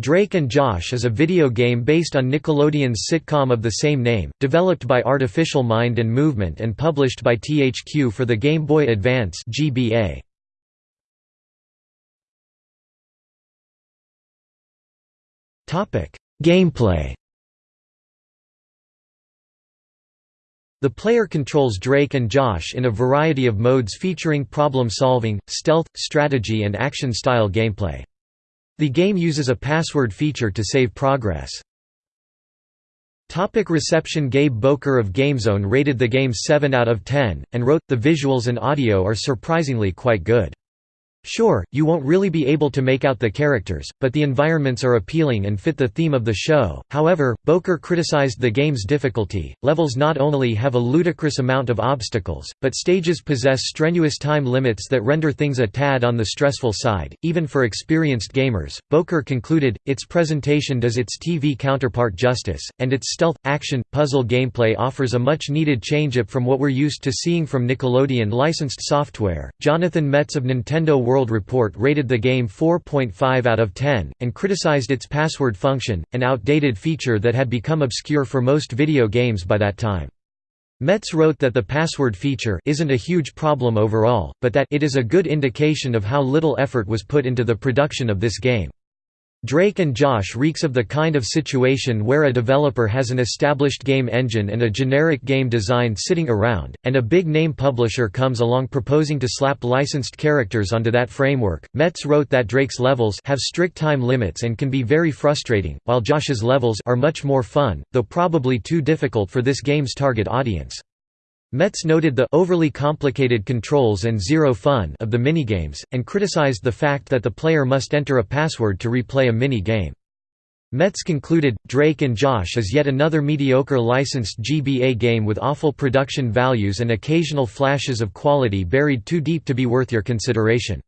Drake and Josh is a video game based on Nickelodeon's sitcom of the same name, developed by Artificial Mind and Movement and published by THQ for the Game Boy Advance GBA. Gameplay The player controls Drake and Josh in a variety of modes featuring problem-solving, stealth, strategy and action-style gameplay. The game uses a password feature to save progress. Topic reception Gabe Boker of GameZone rated the game 7 out of 10, and wrote, The visuals and audio are surprisingly quite good. Sure, you won't really be able to make out the characters, but the environments are appealing and fit the theme of the show. However, Boker criticized the game's difficulty. Levels not only have a ludicrous amount of obstacles, but stages possess strenuous time limits that render things a tad on the stressful side, even for experienced gamers. Boker concluded, its presentation does its TV counterpart justice, and its stealth, action, puzzle gameplay offers a much needed change-up from what we're used to seeing from Nickelodeon licensed software. Jonathan Metts of Nintendo World Report rated the game 4.5 out of 10, and criticized its password function, an outdated feature that had become obscure for most video games by that time. Metts wrote that the password feature isn't a huge problem overall, but that it is a good indication of how little effort was put into the production of this game. Drake and Josh reeks of the kind of situation where a developer has an established game engine and a generic game design sitting around, and a big name publisher comes along proposing to slap licensed characters onto that framework. Metts wrote that Drake's levels have strict time limits and can be very frustrating, while Josh's levels are much more fun, though probably too difficult for this game's target audience. Metts noted the overly complicated controls and zero fun of the minigames, and criticized the fact that the player must enter a password to replay a mini-game. Metts concluded, Drake and Josh is yet another mediocre licensed GBA game with awful production values and occasional flashes of quality buried too deep to be worth your consideration.